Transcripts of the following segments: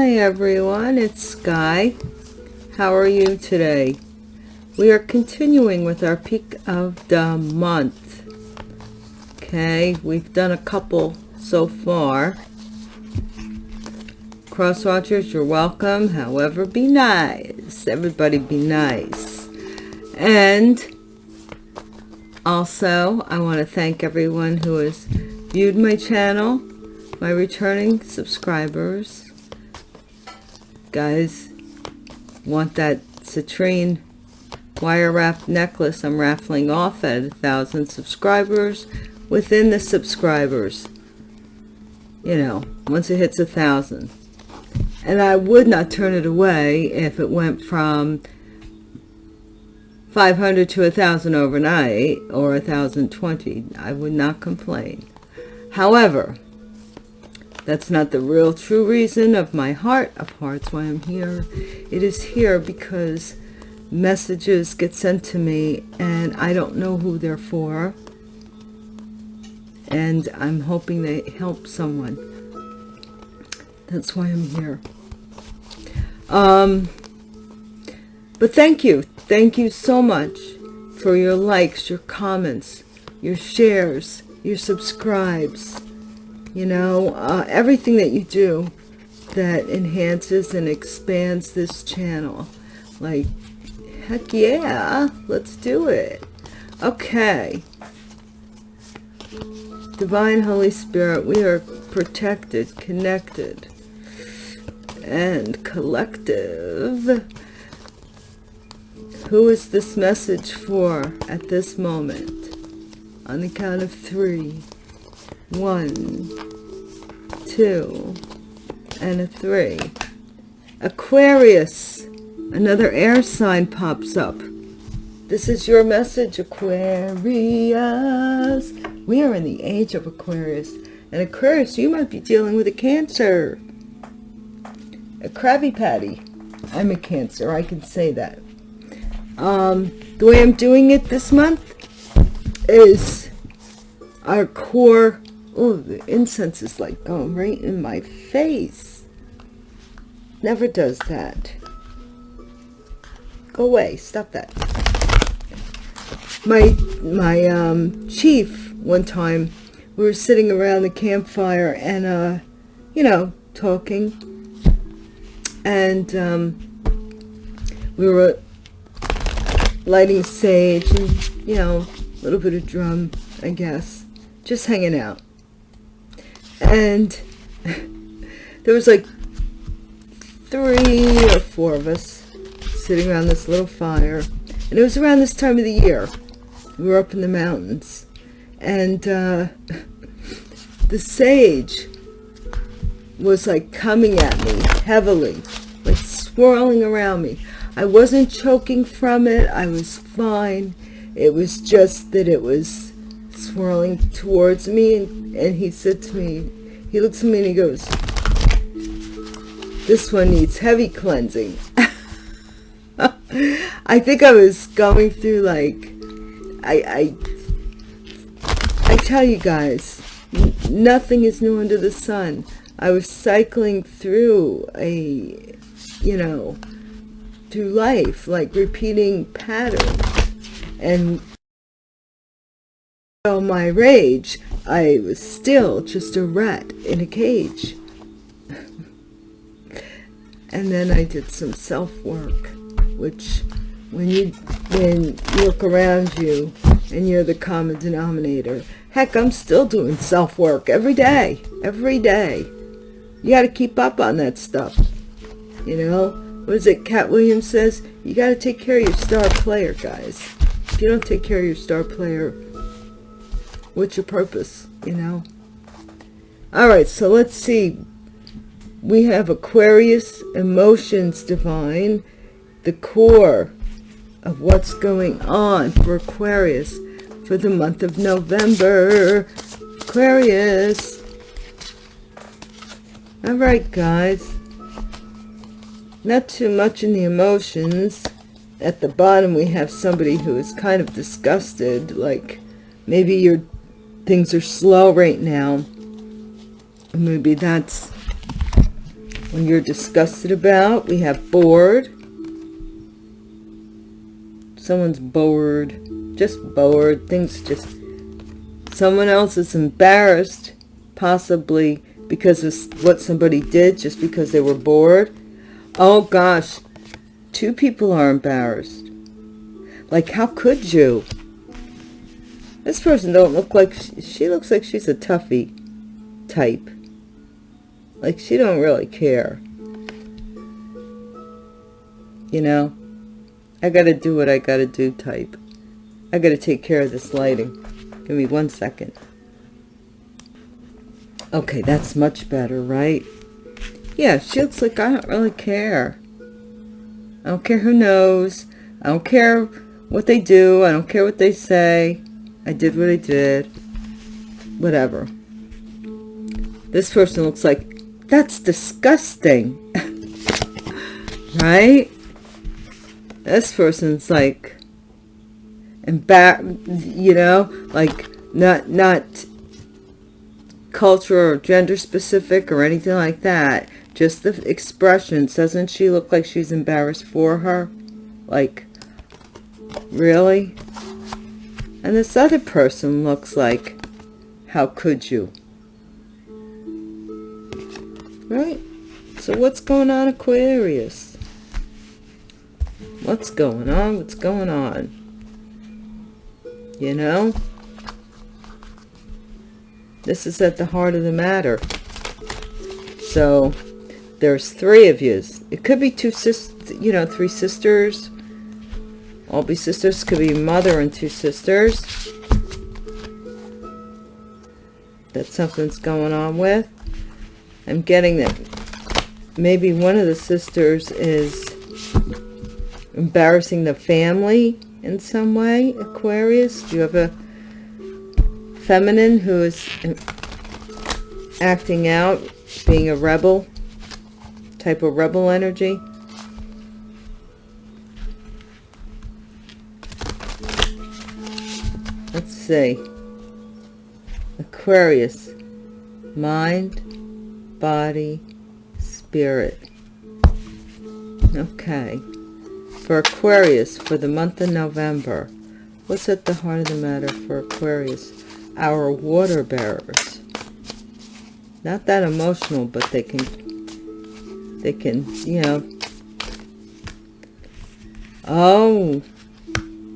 Hi everyone, it's Sky. How are you today? We are continuing with our peak of the month. Okay, we've done a couple so far. Cross watchers, you're welcome. However, be nice. Everybody be nice. And also, I want to thank everyone who has viewed my channel, my returning subscribers. Guys, want that citrine wire wrap necklace I'm raffling off at a thousand subscribers within the subscribers. You know, once it hits a thousand. And I would not turn it away if it went from 500 to a thousand overnight or a thousand twenty. I would not complain. However, that's not the real true reason of my heart of hearts why I'm here. It is here because messages get sent to me and I don't know who they're for. And I'm hoping they help someone. That's why I'm here. Um, but thank you. Thank you so much for your likes, your comments, your shares, your subscribes, you know, uh, everything that you do that enhances and expands this channel. Like, heck yeah, let's do it. Okay. Divine Holy Spirit, we are protected, connected, and collective. Who is this message for at this moment? On the count of three. One, two, and a three. Aquarius. Another air sign pops up. This is your message, Aquarius. We are in the age of Aquarius. And Aquarius, you might be dealing with a Cancer. A Krabby Patty. I'm a Cancer, I can say that. Um, the way I'm doing it this month is our core. Oh, the incense is like going right in my face. Never does that. Go away. Stop that. My, my um, chief, one time, we were sitting around the campfire and, uh, you know, talking. And um, we were lighting sage and, you know, a little bit of drum, I guess. Just hanging out. And there was like three or four of us sitting around this little fire. And it was around this time of the year. We were up in the mountains. And uh, the sage was like coming at me heavily, like swirling around me. I wasn't choking from it. I was fine. It was just that it was swirling towards me. And, and he said to me, he looks at me and he goes, this one needs heavy cleansing. I think I was going through like, I, I, I tell you guys, nothing is new under the sun. I was cycling through a, you know, through life, like repeating patterns. And all my rage, I was still just a rat in a cage. and then I did some self-work, which when you, when you look around you and you're the common denominator, heck, I'm still doing self-work every day, every day. You got to keep up on that stuff, you know? what is it Katt Williams says you got to take care of your star player guys if you don't take care of your star player what's your purpose you know? All right so let's see. We have aquarius emotions divine the core of what's going on for aquarius for the month of november. Aquarius. All right guys. Not too much in the emotions. At the bottom, we have somebody who is kind of disgusted, like maybe your things are slow right now. Maybe that's when you're disgusted about. We have bored. Someone's bored. Just bored. Things just... Someone else is embarrassed, possibly because of what somebody did, just because they were bored. Oh gosh, two people are embarrassed. Like, how could you? This person don't look like, she, looks like she's a toughie type. Like, she don't really care. You know? I gotta do what I gotta do type. I gotta take care of this lighting. Give me one second. Okay, that's much better, right? Yeah, she looks like I don't really care. I don't care who knows. I don't care what they do. I don't care what they say. I did what I did. Whatever. This person looks like, that's disgusting. right? This person's like, embar you know, like not, not culture or gender specific or anything like that. Just the expressions. Doesn't she look like she's embarrassed for her? Like, really? And this other person looks like, how could you? Right? So what's going on, Aquarius? What's going on? What's going on? You know? This is at the heart of the matter. So, there's three of you. It could be two sisters, you know, three sisters. All be sisters. Could be mother and two sisters. That something's going on with. I'm getting that maybe one of the sisters is embarrassing the family in some way. Aquarius, do you have a feminine who is acting out, being a rebel, type of rebel energy. See. Aquarius, mind, body, spirit. Okay. For Aquarius, for the month of November, what's at the heart of the matter for Aquarius? our water bearers. Not that emotional, but they can, they can, you know. Oh,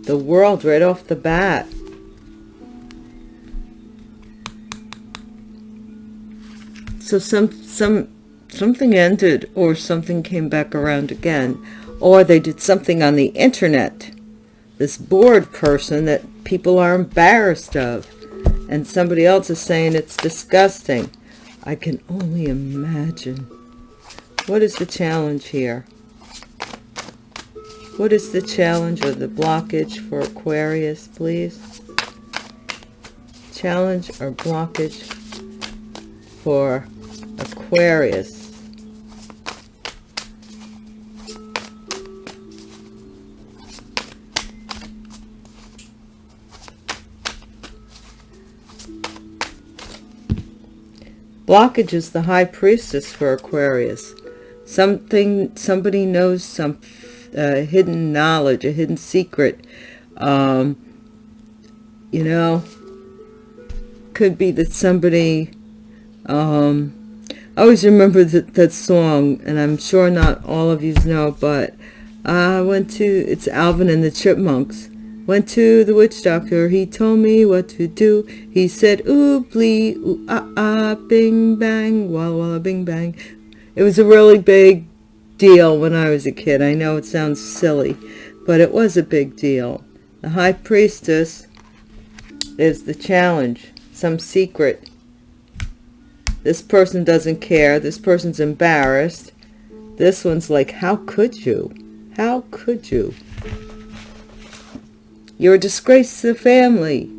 the world right off the bat. So some, some, something ended or something came back around again. Or they did something on the internet. This bored person that people are embarrassed of and somebody else is saying it's disgusting. I can only imagine. What is the challenge here? What is the challenge or the blockage for Aquarius, please? Challenge or blockage for Aquarius. Blockage is the high priestess for Aquarius. Something, somebody knows some uh, hidden knowledge, a hidden secret. Um, you know, could be that somebody, um, I always remember that, that song, and I'm sure not all of you know, but I went to, it's Alvin and the Chipmunks. Went to the witch doctor, he told me what to do. He said, oobly, ooh, ah, ah, bing, bang, walla, walla, bing, bang. It was a really big deal when I was a kid. I know it sounds silly, but it was a big deal. The high priestess is the challenge, some secret. This person doesn't care. This person's embarrassed. This one's like, how could you? How could you? You're a disgrace to the family.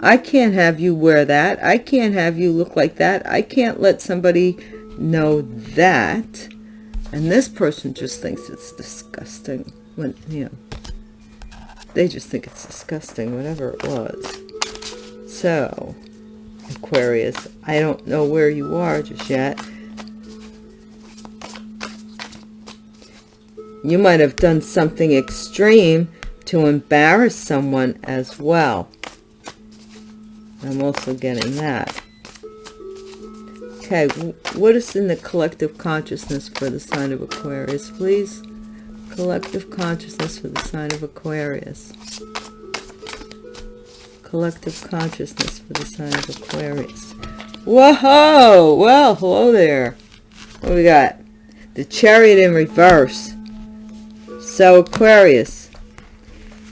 I can't have you wear that. I can't have you look like that. I can't let somebody know that. And this person just thinks it's disgusting. When, you know, they just think it's disgusting, whatever it was. So, Aquarius. I don't know where you are just yet. You might have done something extreme to embarrass someone as well. I'm also getting that. Okay, what is in the collective consciousness for the sign of Aquarius, please? Collective consciousness for the sign of Aquarius. Collective consciousness for the sign of Aquarius. Whoa! Well, hello there. What we got? The chariot in reverse. So, Aquarius,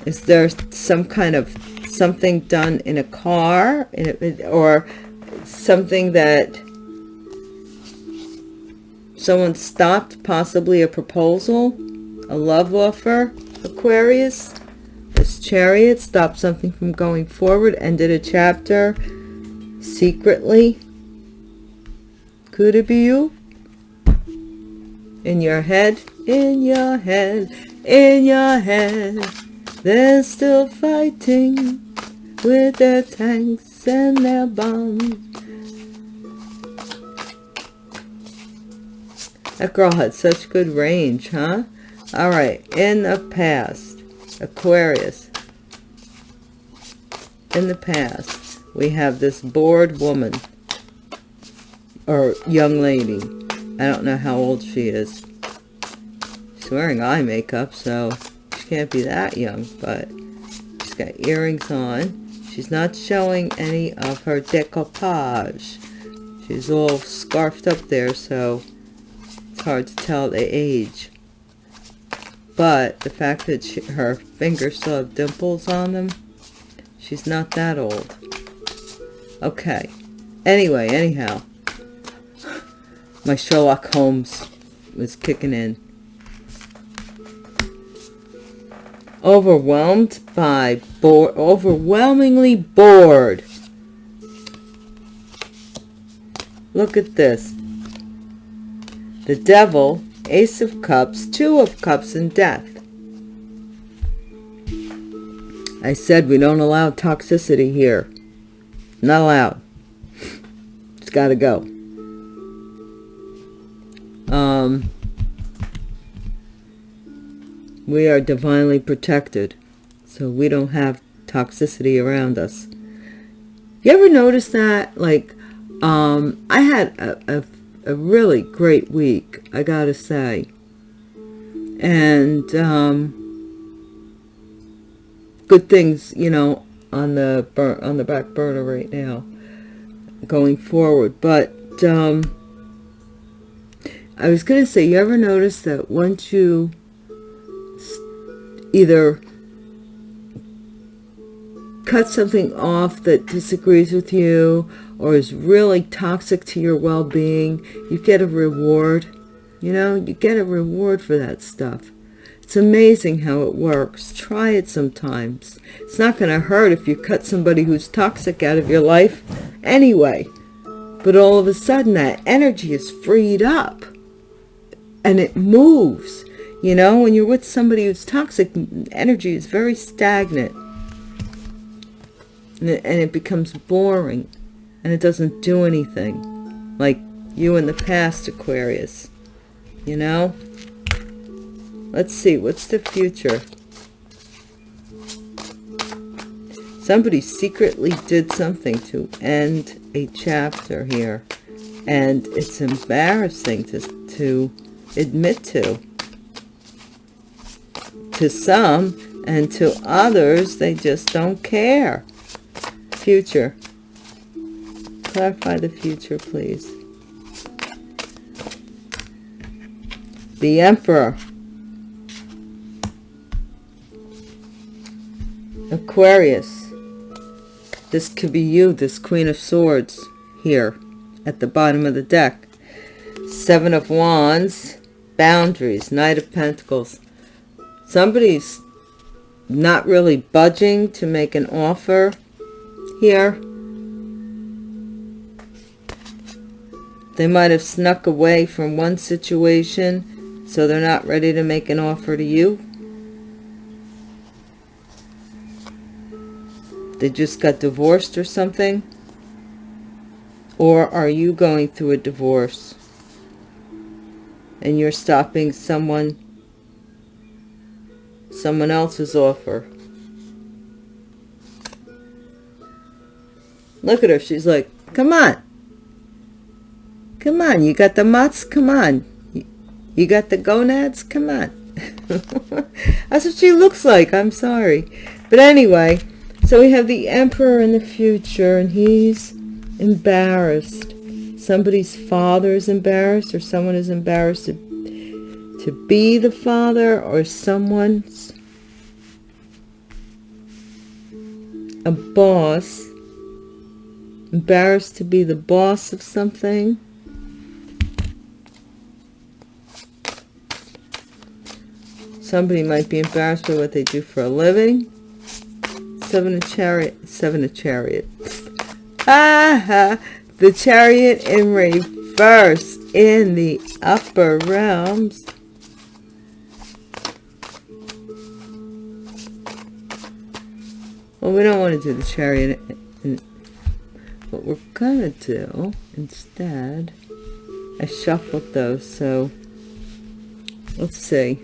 is there some kind of something done in a car in a, or something that someone stopped, possibly a proposal, a love offer, Aquarius? This chariot stopped something from going forward, ended a chapter secretly. Could it be you? In your head, in your head, in your head. They're still fighting with their tanks and their bombs. That girl had such good range, huh? All right, in the past, Aquarius. In the past, we have this bored woman or young lady I don't know how old she is. She's wearing eye makeup, so she can't be that young, but she's got earrings on. She's not showing any of her decoupage. She's all scarfed up there, so it's hard to tell the age. But the fact that she, her fingers still have dimples on them, she's not that old. Okay. Anyway, anyhow, my Sherlock Holmes was kicking in. Overwhelmed by, bored, overwhelmingly bored. Look at this. The devil, ace of cups, two of cups, and death. I said we don't allow toxicity here. Not allowed. It's got to go um, we are divinely protected so we don't have toxicity around us you ever notice that like um i had a, a, a really great week i gotta say. And um good things you know on the on the back burner right now going forward. But um I was to say, you ever notice that once you either cut something off that disagrees with you or is really toxic to your well-being, you get a reward. You know, you get a reward for that stuff. It's amazing how it works. Try it sometimes. It's not going to hurt if you cut somebody who's toxic out of your life anyway. But all of a sudden that energy is freed up and it moves. You know, when you're with somebody who's toxic, energy is very stagnant. And it, and it becomes boring. And it doesn't do anything. Like you in the past, Aquarius. You know? Let's see, what's the future? Somebody secretly did something to end a chapter here. And it's embarrassing to, to admit to. To some, and to others, they just don't care. Future. Clarify the future, please. The Emperor. Aquarius. This could be you, this Queen of Swords, here at the bottom of the deck. Seven of Wands boundaries knight of pentacles somebody's not really budging to make an offer here they might have snuck away from one situation so they're not ready to make an offer to you they just got divorced or something or are you going through a divorce and you're stopping someone someone else's offer. Look at her. She's like, come on. Come on. You got the mutts? Come on. You got the gonads? Come on. That's what she looks like. I'm sorry. But anyway, so we have the emperor in the future, and he's embarrassed. Somebody's father is embarrassed, or someone is embarrassed to, to be the father, or someone's a boss, embarrassed to be the boss of something. Somebody might be embarrassed by what they do for a living. Seven of chariot, seven of chariot. Ah, the chariot in reverse in the upper realms. Well, we don't want to do the chariot. What we're going to do instead, I shuffled those, so let's see.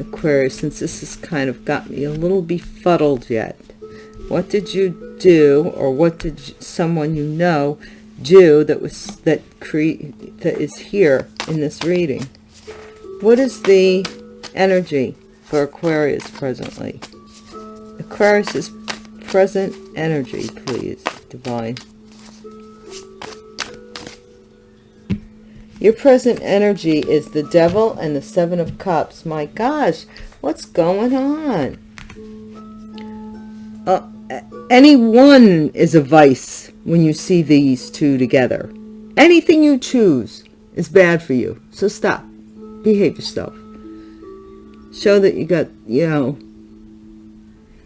Aquarius, since this has kind of got me a little befuddled yet. What did you do, or what did someone you know do that was that create that is here in this reading? What is the energy for Aquarius presently? Aquarius's present energy, please, divine. Your present energy is the devil and the seven of cups. My gosh, what's going on? Uh, any one is a vice when you see these two together. Anything you choose is bad for you. So stop. Behave yourself. Show that you got, you know,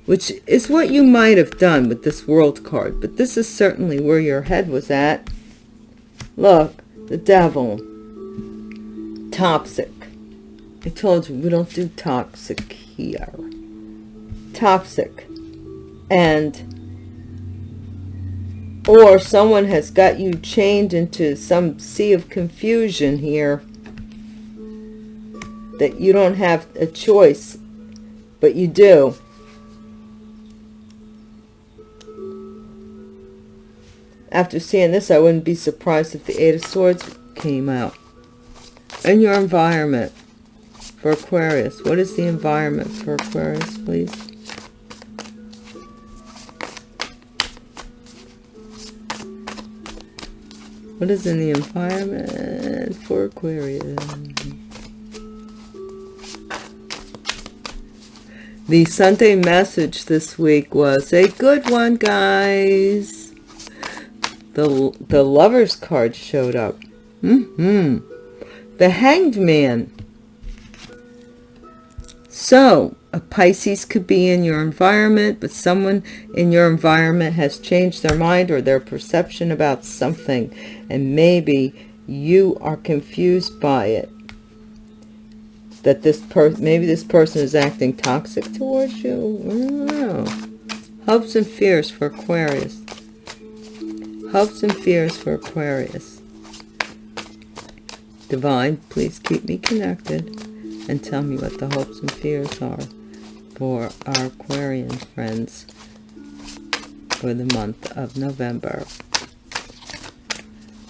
which is what you might have done with this world card. But this is certainly where your head was at. Look, the devil. Toxic. I told you, we don't do toxic here. Toxic. And, or someone has got you chained into some sea of confusion here that you don't have a choice, but you do. After seeing this, I wouldn't be surprised if the Eight of Swords came out. And your environment for Aquarius. What is the environment for Aquarius, please? What is in the environment for Aquarius? The Sunday message this week was a good one, guys the the lovers card showed up. Mm-hmm. The hanged man. So a Pisces could be in your environment but someone in your environment has changed their mind or their perception about something and maybe you are confused by it. That this person maybe this person is acting toxic towards you? Hopes and fears for Aquarius Hopes and fears for Aquarius. Divine, please keep me connected and tell me what the hopes and fears are for our Aquarian friends for the month of November.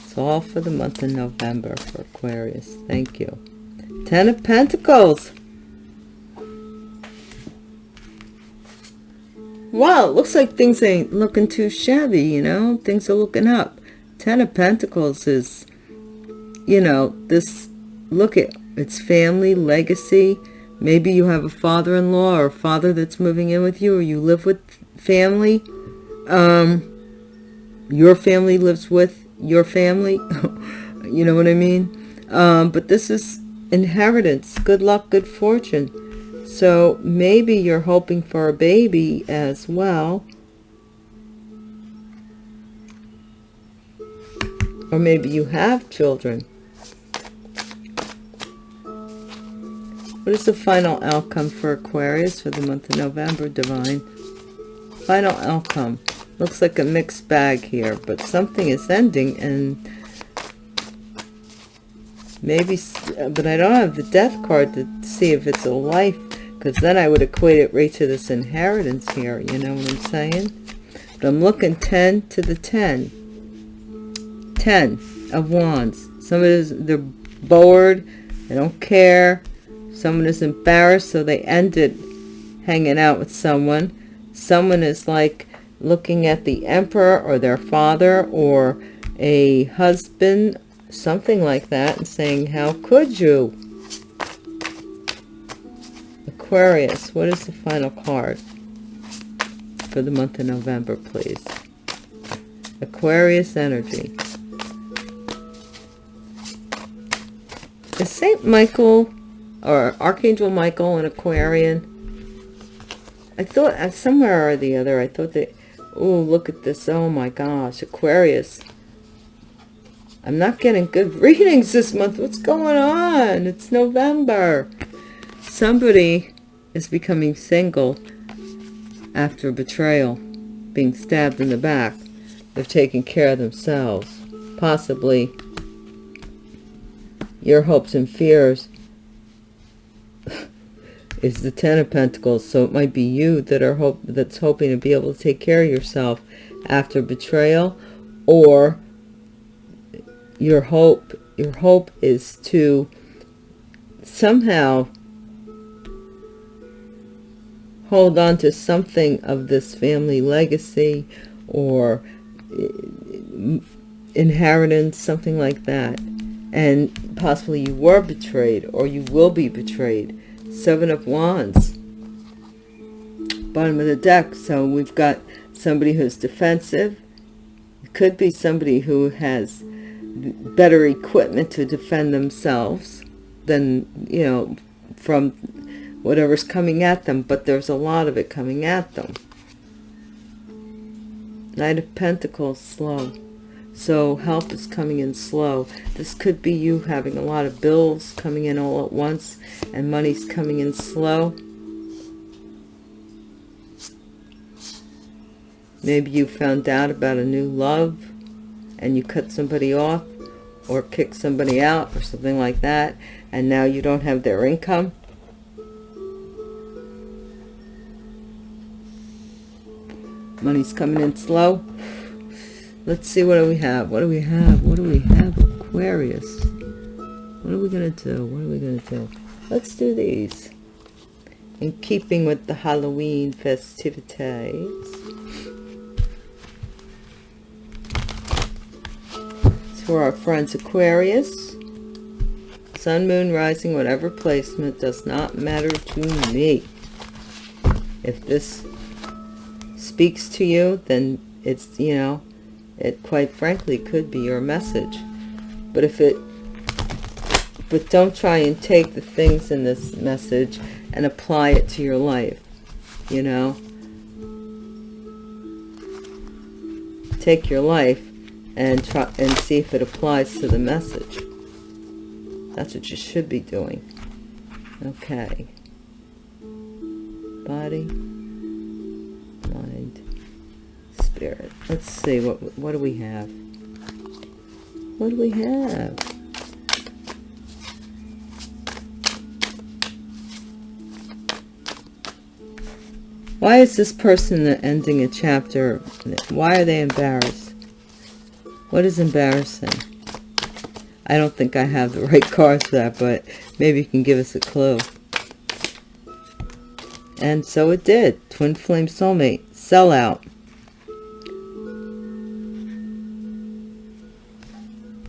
It's all for the month of November for Aquarius. Thank you. Ten of Pentacles. Wow, looks like things ain't looking too shabby, you know, things are looking up. Ten of Pentacles is, you know, this, look at, it's family, legacy. Maybe you have a father-in-law or a father that's moving in with you or you live with family. Um, your family lives with your family. you know what I mean? Um, but this is inheritance, good luck, good fortune. So maybe you're hoping for a baby as well. Or maybe you have children. What is the final outcome for Aquarius for the month of November, Divine? Final outcome. Looks like a mixed bag here, but something is ending and maybe, but I don't have the death card to see if it's a life because then I would equate it right to this inheritance here. You know what I'm saying? But I'm looking 10 to the 10. 10 of wands. Someone is, they're bored. They don't care. Someone is embarrassed, so they ended hanging out with someone. Someone is like looking at the emperor or their father or a husband, something like that, and saying, how could you? Aquarius, what is the final card for the month of November, please? Aquarius energy. Is Saint Michael or Archangel Michael an Aquarian? I thought uh, somewhere or the other, I thought that, oh, look at this. Oh my gosh, Aquarius. I'm not getting good readings this month. What's going on? It's November. Somebody is becoming single after betrayal, being stabbed in the back. They're taking care of themselves. Possibly your hopes and fears is the Ten of Pentacles. So it might be you that are hope that's hoping to be able to take care of yourself after betrayal, or your hope your hope is to somehow hold on to something of this family legacy or eh, inheritance, something like that. And possibly you were betrayed or you will be betrayed. Seven of Wands. Bottom of the deck. So we've got somebody who's defensive. It could be somebody who has better equipment to defend themselves than, you know, from whatever's coming at them, but there's a lot of it coming at them. Knight of Pentacles, slow. So help is coming in slow. This could be you having a lot of bills coming in all at once and money's coming in slow. Maybe you found out about a new love and you cut somebody off or kick somebody out or something like that and now you don't have their income. Money's coming in slow. Let's see, what do we have? What do we have? What do we have? Aquarius. What are we going to do? What are we going to do? Let's do these. In keeping with the Halloween festivities. for our friends Aquarius. Sun, Moon, Rising, whatever placement does not matter to me. If this speaks to you, then it's, you know, it quite frankly could be your message. But if it, but don't try and take the things in this message and apply it to your life, you know. Take your life and try and see if it applies to the message. That's what you should be doing. Okay. Body, spirit. Let's see what what do we have? What do we have? Why is this person ending a chapter? Why are they embarrassed? What is embarrassing? I don't think I have the right cards for that, but maybe you can give us a clue. And so it did. Twin Flame Soulmate. Sellout.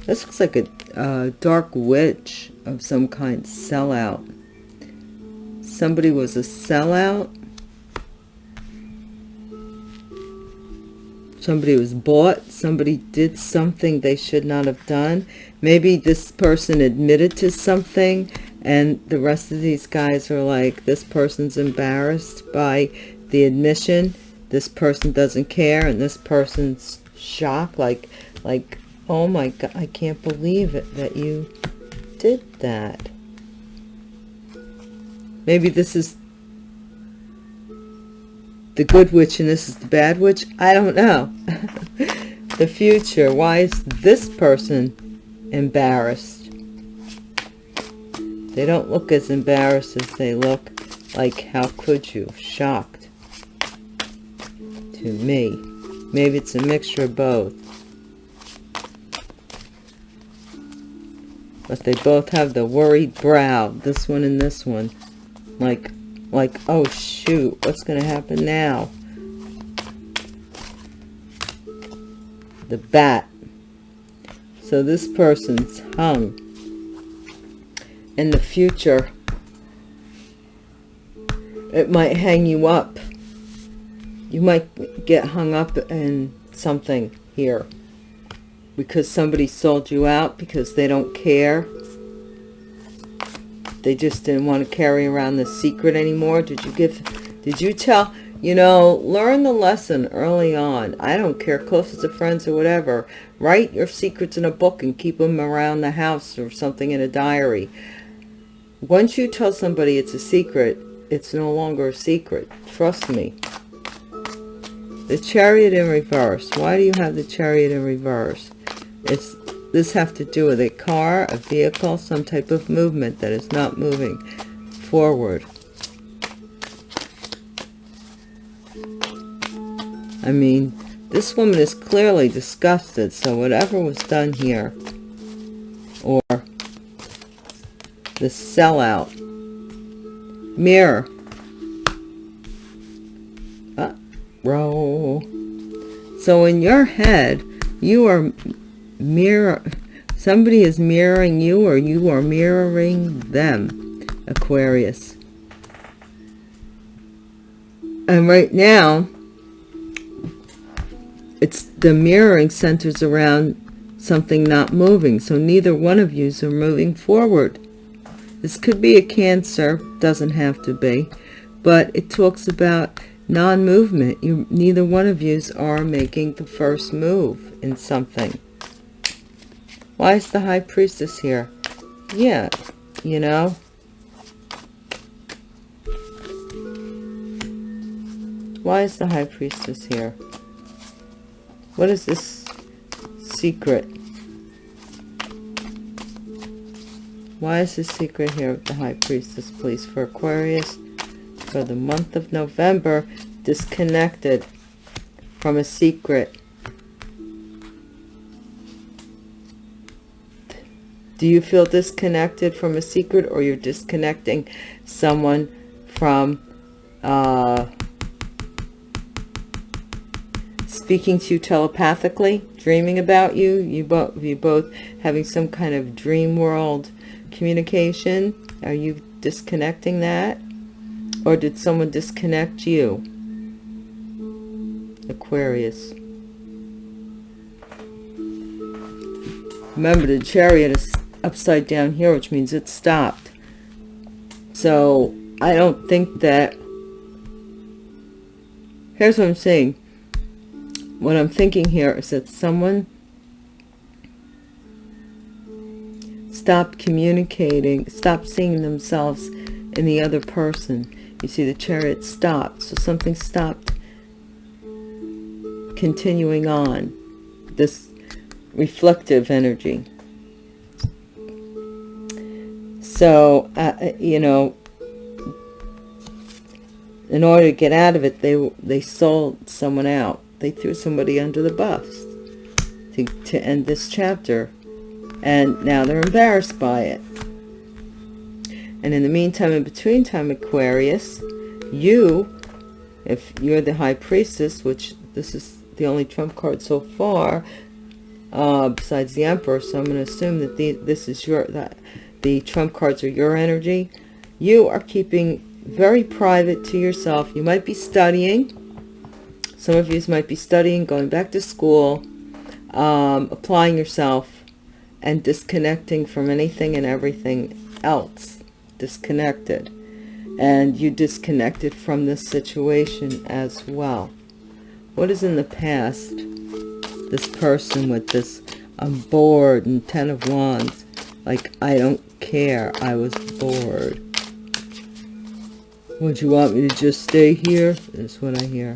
This looks like a dark witch of some kind. Sellout. Somebody was a sellout somebody was bought somebody did something they should not have done maybe this person admitted to something and the rest of these guys are like this person's embarrassed by the admission this person doesn't care and this person's shocked like like oh my god i can't believe it that you did that maybe this is the good witch and this is the bad witch i don't know the future why is this person embarrassed they don't look as embarrassed as they look Like, how could you? Shocked. To me. Maybe it's a mixture of both. But they both have the worried brow. This one and this one. Like, like, oh shoot, what's going to happen now? The bat. So this person's hung. In the future, it might hang you up. You might get hung up in something here because somebody sold you out because they don't care. They just didn't want to carry around the secret anymore. Did you give, did you tell, you know, learn the lesson early on. I don't care, closest of friends or whatever. Write your secrets in a book and keep them around the house or something in a diary. Once you tell somebody it's a secret, it's no longer a secret. Trust me. The chariot in reverse. Why do you have the chariot in reverse? It's this have to do with a car, a vehicle, some type of movement that is not moving forward. I mean, this woman is clearly disgusted, so whatever was done here, or the sellout, mirror, uh. So in your head, you are mirror, somebody is mirroring you or you are mirroring them, Aquarius. And right now, it's the mirroring centers around something not moving. So neither one of you are moving forward. This could be a cancer, doesn't have to be, but it talks about non-movement. You, neither one of you are making the first move in something. Why is the high priestess here? Yeah, you know. Why is the high priestess here? What is this secret? Why is this secret here of the high priestess, please, for Aquarius for the month of November, disconnected from a secret? Do you feel disconnected from a secret or you're disconnecting someone from uh, speaking to you telepathically, dreaming about you? You both, you both having some kind of dream world communication? Are you disconnecting that? Or did someone disconnect you? Aquarius. Remember, the chariot is upside down here, which means it stopped. So I don't think that, here's what I'm saying. What I'm thinking here is that someone stopped communicating, stopped seeing themselves in the other person. You see the chariot stopped, so something stopped continuing on. This reflective energy. So, uh, uh, you know, in order to get out of it, they they sold someone out. They threw somebody under the bus to, to end this chapter. And now they're embarrassed by it. And in the meantime, in between time, Aquarius, you, if you're the High Priestess, which this is the only trump card so far, uh, besides the Emperor, so I'm going to assume that the, this is your, that the trump cards are your energy. You are keeping very private to yourself. You might be studying. Some of you might be studying, going back to school, um, applying yourself, and disconnecting from anything and everything else. Disconnected. And you disconnected from this situation as well. What is in the past? This person with this, I'm bored and Ten of Wands. Like, I don't care. I was bored. Would you want me to just stay here? That's what I hear.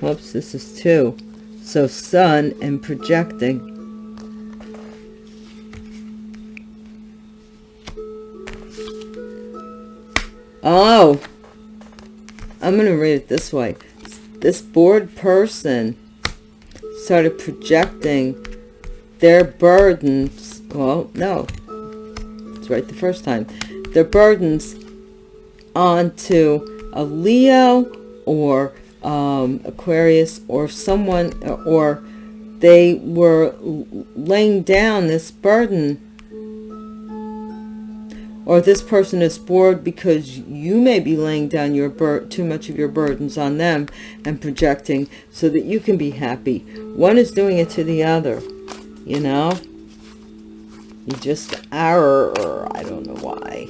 Whoops, this is two. So sun and projecting. Oh, I'm going to read it this way. This bored person started projecting their burdens. Well, no, it's right the first time. Their burdens onto a Leo or um, Aquarius or someone, or they were laying down this burden or this person is bored because you may be laying down your too much of your burdens on them and projecting so that you can be happy. One is doing it to the other, you know? You just are, or I don't know why.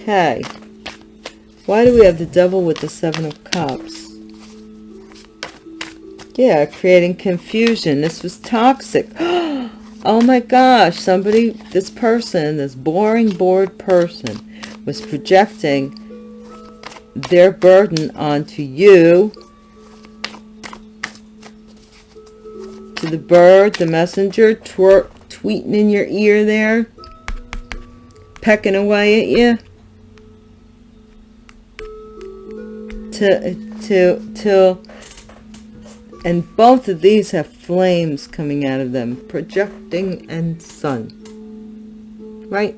Okay. Why do we have the devil with the seven of cups? Yeah, creating confusion. This was toxic. Oh my gosh, somebody, this person, this boring, bored person was projecting their burden onto you, to the bird, the messenger, twerk, tweeting in your ear there, pecking away at you, to, to, till and both of these have flames coming out of them projecting and sun. Right?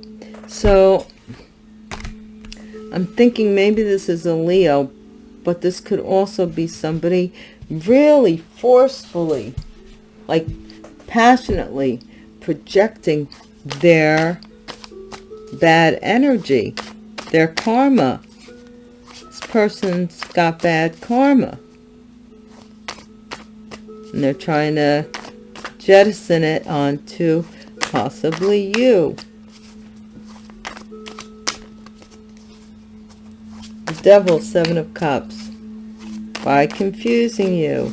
So i'm thinking maybe this is a leo but this could also be somebody really forcefully like passionately projecting their bad energy their karma this person's got bad karma and they're trying to jettison it onto possibly you. Devil, seven of cups, by confusing you,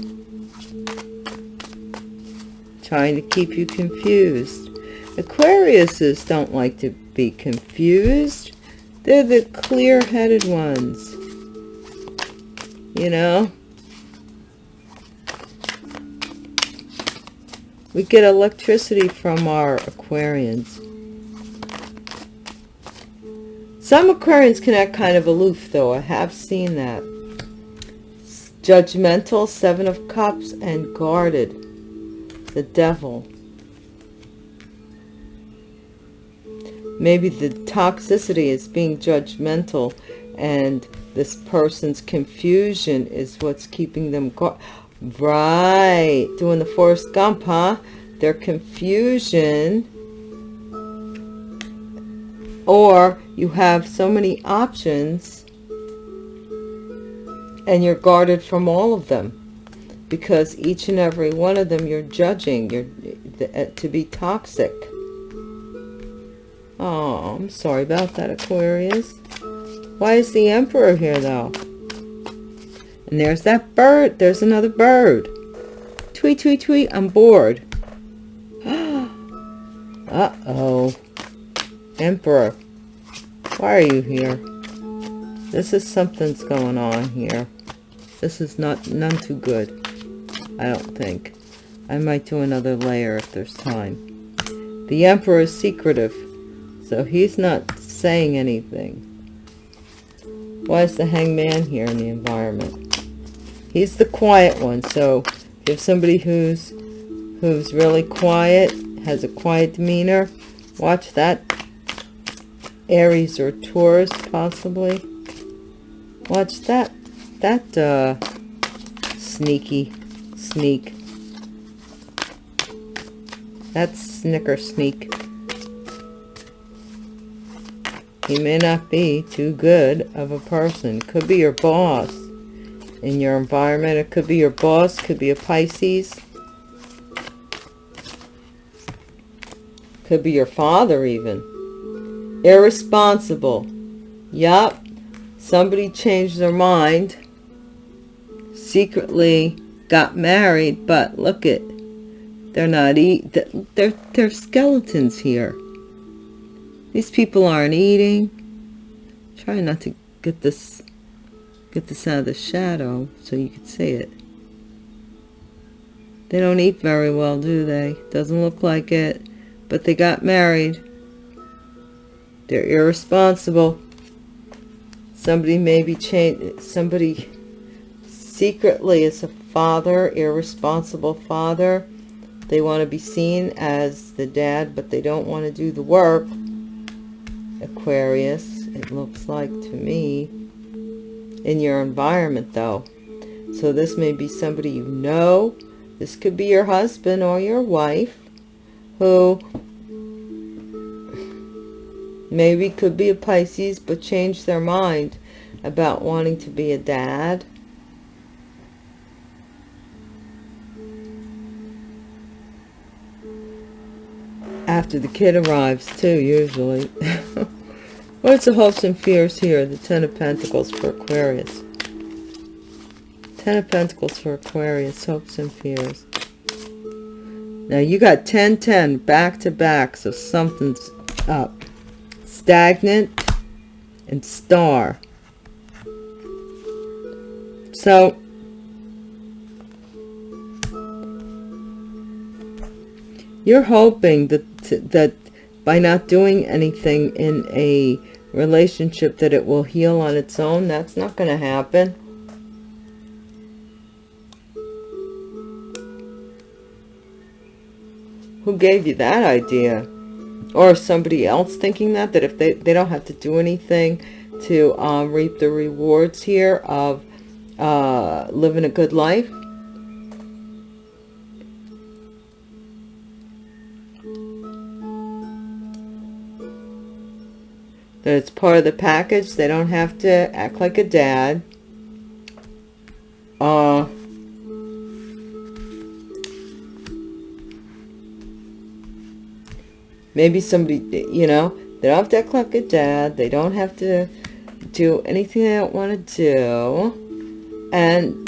trying to keep you confused. Aquariuses don't like to be confused. They're the clear-headed ones. You know? We get electricity from our Aquarians. Some Aquarians can act kind of aloof, though. I have seen that. Judgmental, Seven of Cups, and guarded. The Devil. Maybe the toxicity is being judgmental and this person's confusion is what's keeping them guarded. Right. Doing the Forrest Gump, huh? Their confusion. Or you have so many options and you're guarded from all of them because each and every one of them you're judging you're uh, to be toxic. Oh, I'm sorry about that, Aquarius. Why is the Emperor here, though? And there's that bird. There's another bird. Tweet, tweet, tweet. I'm bored. Uh-oh. Emperor. Why are you here? This is something's going on here. This is not none too good. I don't think. I might do another layer if there's time. The Emperor is secretive. So he's not saying anything. Why is the hangman here in the environment? he's the quiet one so if somebody who's who's really quiet has a quiet demeanor watch that aries or taurus possibly watch that that uh sneaky sneak that's snicker sneak he may not be too good of a person could be your boss in your environment. It could be your boss, could be a Pisces. Could be your father even. Irresponsible. Yup. Somebody changed their mind. Secretly got married, but look it. They're not eat. They're, they're skeletons here. These people aren't eating. Try not to get this get this out of the shadow so you can see it. They don't eat very well, do they? Doesn't look like it. But they got married. They're irresponsible. Somebody maybe change. Somebody secretly is a father, irresponsible father. They want to be seen as the dad, but they don't want to do the work. Aquarius, it looks like to me. In your environment, though. So this may be somebody you know. This could be your husband or your wife who maybe could be a Pisces but change their mind about wanting to be a dad. After the kid arrives too, usually. What's the hopes and fears here? The Ten of Pentacles for Aquarius. Ten of Pentacles for Aquarius, hopes and fears. Now you got 10, 10 back to back, so something's up. Stagnant and star. So, you're hoping that, that by not doing anything in a relationship that it will heal on its own. That's not going to happen. Who gave you that idea? Or somebody else thinking that, that if they, they don't have to do anything to um, reap the rewards here of uh, living a good life? That it's part of the package. They don't have to act like a dad. Uh, maybe somebody, you know, they don't have to act like a dad. They don't have to do anything they don't want to do. And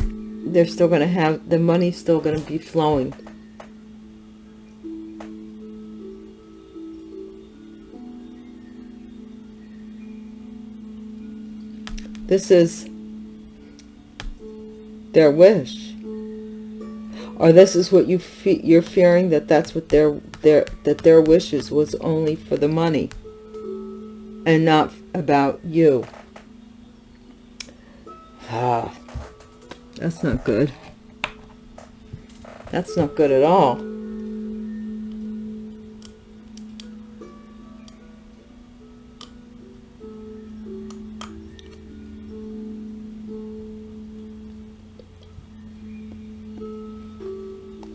they're still going to have, the money's still going to be flowing. This is their wish or this is what you fe you're fearing that that's what their their that their wishes was only for the money and not about you. Ah that's not good. That's not good at all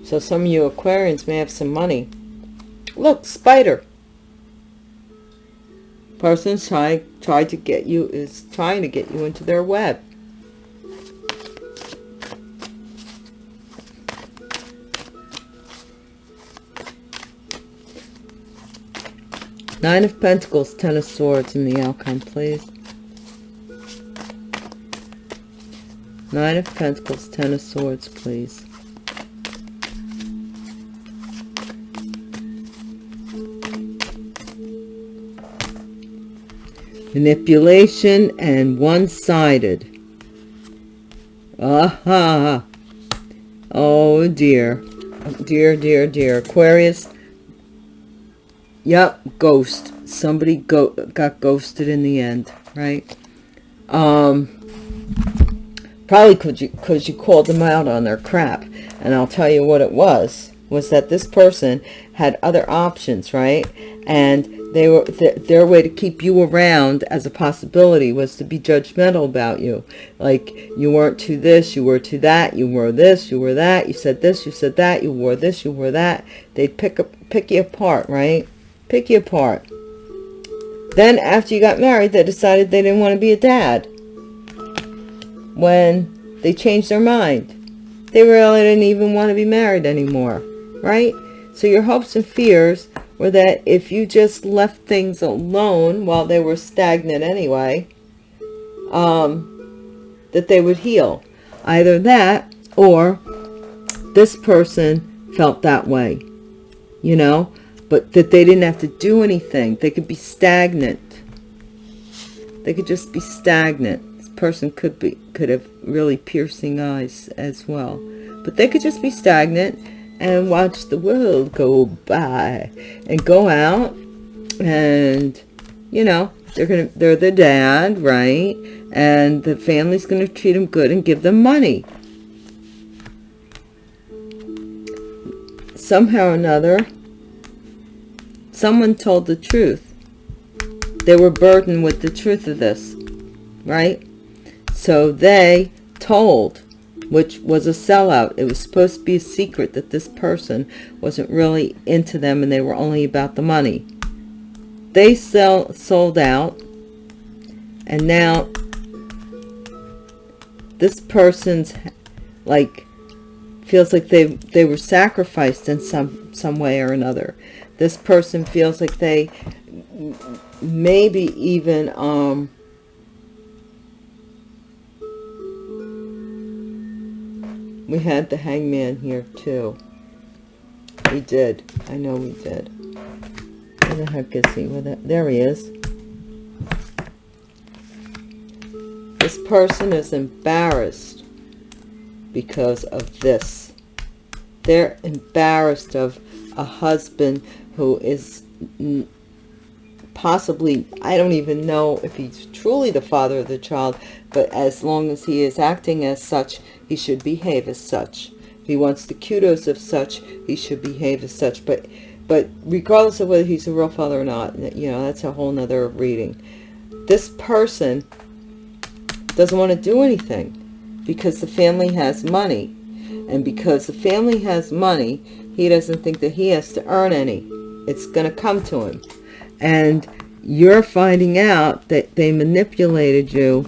So some of you Aquarians may have some money. Look, spider. Person's trying try to get you is trying to get you into their web. Nine of Pentacles, Ten of Swords in the outcome, please. Nine of Pentacles, Ten of Swords, please. Manipulation and one-sided. Aha. Oh dear. Dear dear dear. Aquarius. Yep ghost. Somebody go got ghosted in the end right? Um probably because you because you called them out on their crap. And i'll tell you what it was was that this person had other options right? And they were th their way to keep you around as a possibility was to be judgmental about you. Like you weren't to this you were to that you were this you were that you said this you said that you wore this you wore that. They'd pick up pick you apart right? Pick you apart. Then after you got married they decided they didn't want to be a dad. When they changed their mind. They really didn't even want to be married anymore right? So your hopes and fears or that if you just left things alone while they were stagnant anyway, um, that they would heal. Either that or this person felt that way, you know, but that they didn't have to do anything. They could be stagnant. They could just be stagnant. This person could be could have really piercing eyes as well. But they could just be stagnant and watch the world go by and go out and you know they're gonna they're the dad right? And the family's gonna treat them good and give them money. Somehow or another someone told the truth. They were burdened with the truth of this right? So they told which was a sellout. It was supposed to be a secret that this person wasn't really into them and they were only about the money. They sell, sold out and now this person's like feels like they they were sacrificed in some some way or another. This person feels like they maybe even um We had the hangman here too. We did. I know we did. Where the heck is he? Where the, there he is. This person is embarrassed because of this. They're embarrassed of a husband who is possibly, I don't even know if he's truly the father of the child, but as long as he is acting as such, he should behave as such. If he wants the kudos of such, he should behave as such. But but regardless of whether he's a real father or not, you know, that's a whole nother reading. This person doesn't want to do anything because the family has money. And because the family has money, he doesn't think that he has to earn any. It's going to come to him. And you're finding out that they manipulated you.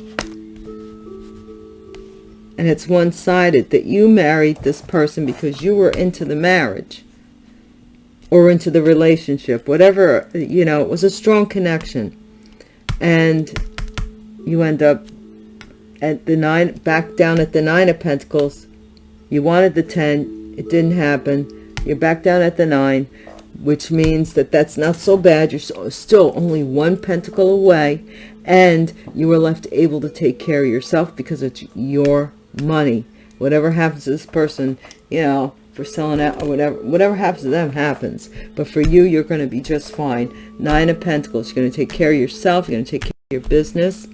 And it's one-sided that you married this person because you were into the marriage or into the relationship whatever you know it was a strong connection. And you end up at the nine back down at the nine of pentacles. You wanted the ten it didn't happen. You're back down at the nine which means that that's not so bad you're still only one pentacle away and you are left able to take care of yourself because it's your money. Whatever happens to this person, you know, for selling out or whatever, whatever happens to them happens. But for you, you're going to be just fine. Nine of Pentacles, you're going to take care of yourself. You're going to take care of your business.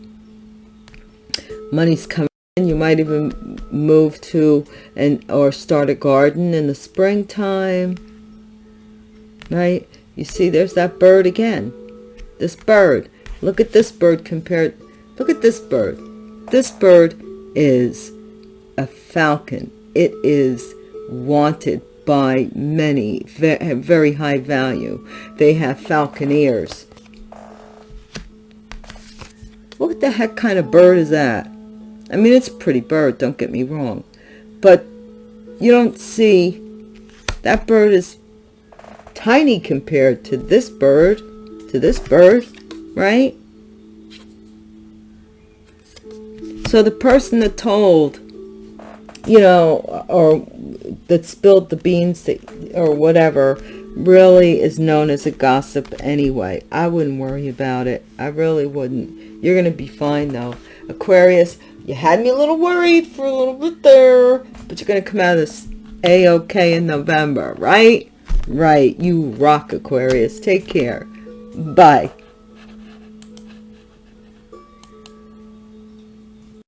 Money's coming in. You might even move to and or start a garden in the springtime. Right? You see, there's that bird again. This bird. Look at this bird compared. Look at this bird. This bird is a falcon. It is wanted by many, very high value. They have falconeers. What the heck kind of bird is that? I mean, it's a pretty bird, don't get me wrong. But you don't see, that bird is tiny compared to this bird, to this bird, right? So the person that told you know, or that spilled the beans that, or whatever really is known as a gossip anyway. I wouldn't worry about it. I really wouldn't. You're going to be fine though. Aquarius, you had me a little worried for a little bit there, but you're going to come out of this a-okay in November, right? Right. You rock, Aquarius. Take care. Bye.